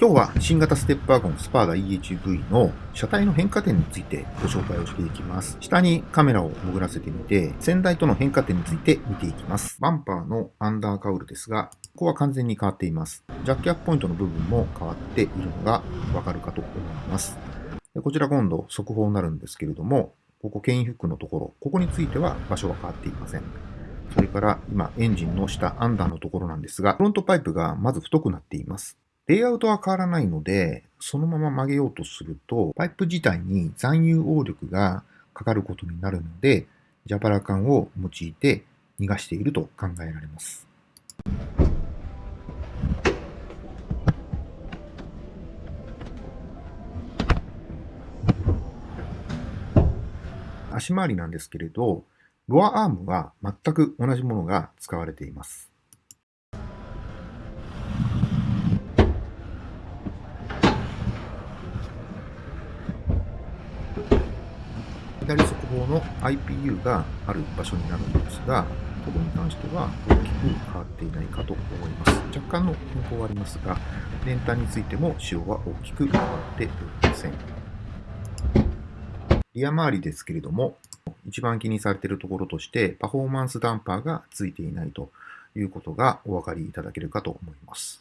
今日は新型ステップワゴンスパーダ EHV の車体の変化点についてご紹介をしていきます。下にカメラを潜らせてみて、先代との変化点について見ていきます。バンパーのアンダーカウルですが、ここは完全に変わっています。ジャッキアップポイントの部分も変わっているのがわかるかと思います。こちら今度速報になるんですけれども、ここ、牽引フックのところ、ここについては場所は変わっていません。それから今、エンジンの下、アンダーのところなんですが、フロントパイプがまず太くなっています。レイアウトは変わらないので、そのまま曲げようとすると、パイプ自体に残油応力がかかることになるので、ジャパラ管を用いて逃がしていると考えられます。足回りなんですけれど、ロアアームは全く同じものが使われています。左側方の IPU がある場所になるんですが、ここに関しては大きく変わっていないかと思います。若干の変更はありますが、連単についても仕様は大きく変わっておりません。リア周りですけれども、一番気にされているところとして、パフォーマンスダンパーがついていないということがお分かりいただけるかと思います。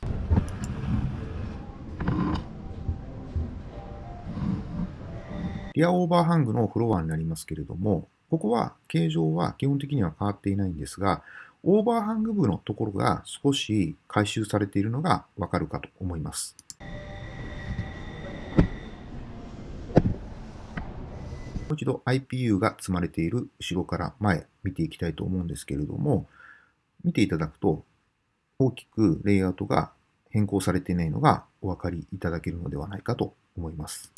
リアオーバーハングのフロアになりますけれども、ここは形状は基本的には変わっていないんですが、オーバーハング部のところが少し回収されているのがわかるかと思います。もう一度 IPU が積まれている後ろから前見ていきたいと思うんですけれども、見ていただくと大きくレイアウトが変更されていないのがお分かりいただけるのではないかと思います。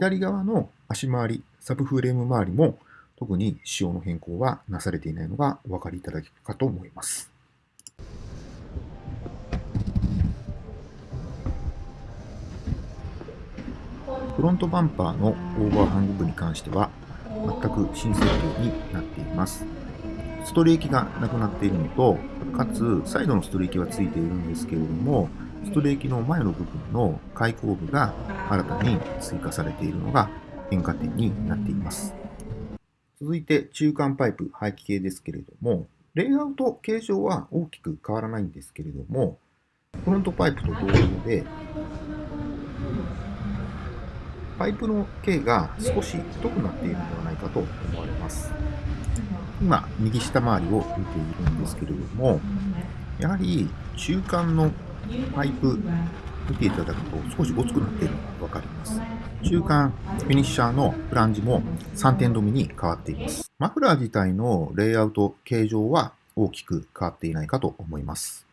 左側の足回り、サブフレーム周りも特に仕様の変更はなされていないのがお分かりいただけるかと思います。フロントバンパーのオーバーハング部に関しては全く新設計になっています。ストレーキがなくなっているのと、かつサイドのストレーキはついているんですけれども、ストレーキの前の部分の開口部が新たに追加されているのが変化点になっています。続いて中間パイプ排気系ですけれども、レイアウト形状は大きく変わらないんですけれども、フロントパイプと同様で、パイプの径が少し太くなっているのではないかと思われます。今、右下回りを見ているんですけれども、やはり中間のパイプ見ていただくと少しごつくなっているのがわかります。中間フィニッシャーのフランジも3点止めに変わっています。マフラー自体のレイアウト形状は大きく変わっていないかと思います。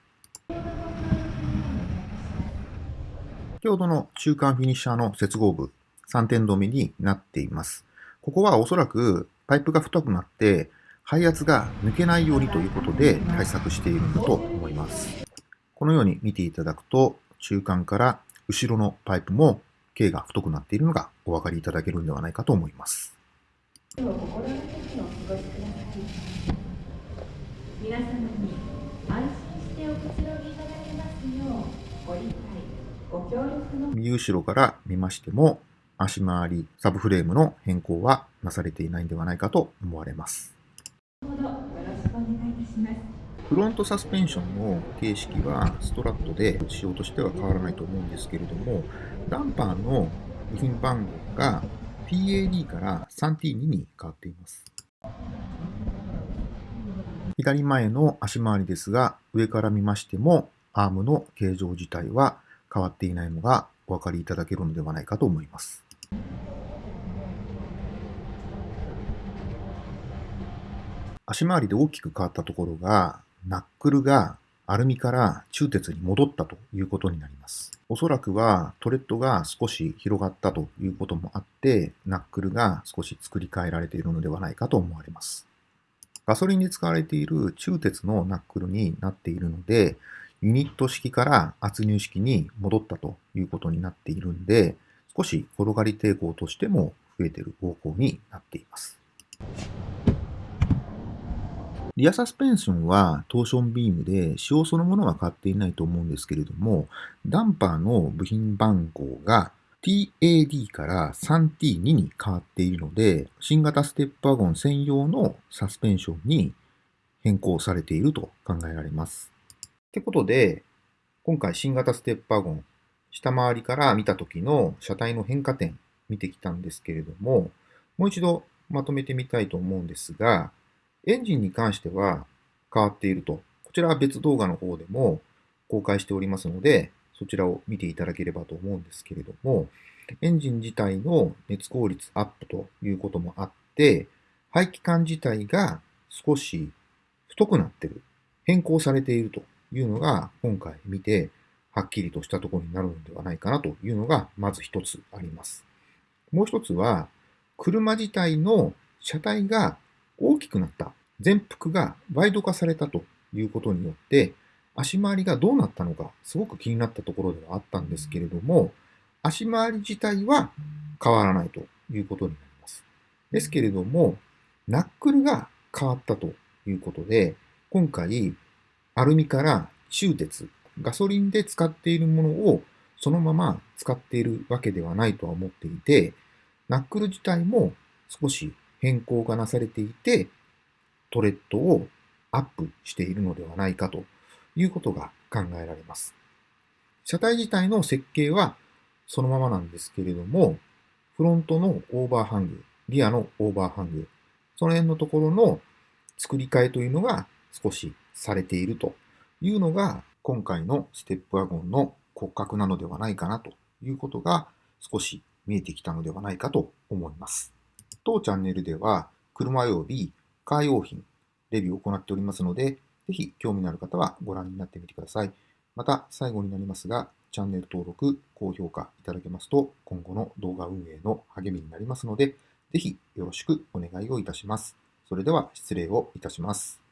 先ほどの中間フィニッシャーの接合部3点止めになっています。ここはおそらくパイプが太くなって排圧が抜けないようにということで対策しているんだと思います。このように見ていただくと、中間から後ろのパイプも径が太くなっているのがお分かりいただけるんではないかと思います。皆様に安心しておくつろぎいただけますようご理解、ご協力の右後ろから見ましても足回り、サブフレームの変更はなされていないんではないかと思われます。よろしくお願いいたします。フロントサスペンションの形式はストラットで仕様としては変わらないと思うんですけれども、ダンパーの部品番号が PAD から 3T2 に変わっています。左前の足回りですが、上から見ましても、アームの形状自体は変わっていないのがお分かりいただけるのではないかと思います。足回りで大きく変わったところが、ナックルがアルミから鋳鉄に戻ったということになります。おそらくはトレッドが少し広がったということもあって、ナックルが少し作り変えられているのではないかと思われます。ガソリンに使われている鋳鉄のナックルになっているので、ユニット式から圧入式に戻ったということになっているんで、少し転がり抵抗としても増えている方向になっています。リアサスペンションはトーションビームで仕様そのものは変わっていないと思うんですけれども、ダンパーの部品番号が TAD から 3T2 に変わっているので、新型ステップワゴン専用のサスペンションに変更されていると考えられます。ってことで、今回新型ステップワゴン、下回りから見た時の車体の変化点見てきたんですけれども、もう一度まとめてみたいと思うんですが、エンジンに関しては変わっていると。こちらは別動画の方でも公開しておりますので、そちらを見ていただければと思うんですけれども、エンジン自体の熱効率アップということもあって、排気管自体が少し太くなってる、変更されているというのが今回見てはっきりとしたところになるのではないかなというのがまず一つあります。もう一つは、車自体の車体が大きくなった、全幅がワイド化されたということによって、足回りがどうなったのか、すごく気になったところではあったんですけれども、足回り自体は変わらないということになります。ですけれども、ナックルが変わったということで、今回、アルミから鋳鉄、ガソリンで使っているものをそのまま使っているわけではないとは思っていて、ナックル自体も少し変更がなされていて、トレッドをアップしているのではないかということが考えられます。車体自体の設計はそのままなんですけれども、フロントのオーバーハング、リアのオーバーハング、その辺のところの作り替えというのが少しされているというのが今回のステップワゴンの骨格なのではないかなということが少し見えてきたのではないかと思います。当チャンネルでは車及びカー用品レビューを行っておりますので、ぜひ興味のある方はご覧になってみてください。また、最後になりますが、チャンネル登録、高評価いただけますと、今後の動画運営の励みになりますので、ぜひよろしくお願いをいたします。それでは失礼をいたします。